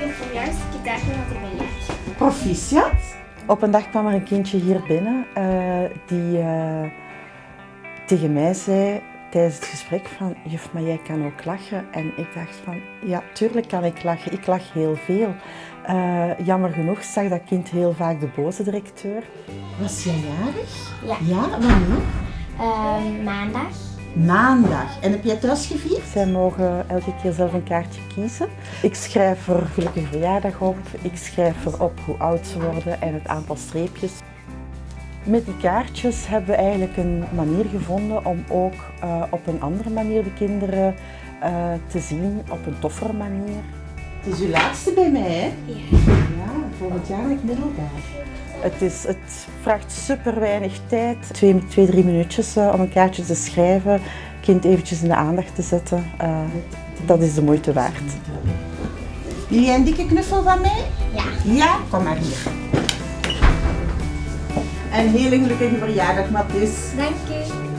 Ik heb voor juist gitaar dat ik ben jarig. Proficiat. Op een dag kwam er een kindje hier binnen eh, die eh, tegen mij zei tijdens het gesprek van juf, maar jij kan ook lachen. En ik dacht van ja, tuurlijk kan ik lachen. Ik lach heel veel. Eh, jammer genoeg zag dat kind heel vaak de boze directeur. Was jij jarig? Ja. Ja, wanneer? Ehm, maandag. Maandag. En heb jij thuis gevierd? Zij mogen elke keer zelf een kaartje kiezen. Ik schrijf er gelukkig verjaardag op. Ik schrijf erop hoe oud ze worden en het aantal streepjes. Met die kaartjes hebben we eigenlijk een manier gevonden om ook eh, op een andere manier de kinderen eh, te zien, op een toffere manier. Het is uw laatste bij mij, hè? Ja. Ja, volgend jaar het middelbaar. Het, is, het vraagt super weinig tijd. Twee, twee drie minuutjes eh, om een kaartje te schrijven. Kind eventjes in de aandacht te zetten. Eh, dat is de moeite waard. Wil jij een dikke knuffel van mij? Ja. Ja, kom maar hier. Een hele gelukkige verjaardag, Matthis. Dank u.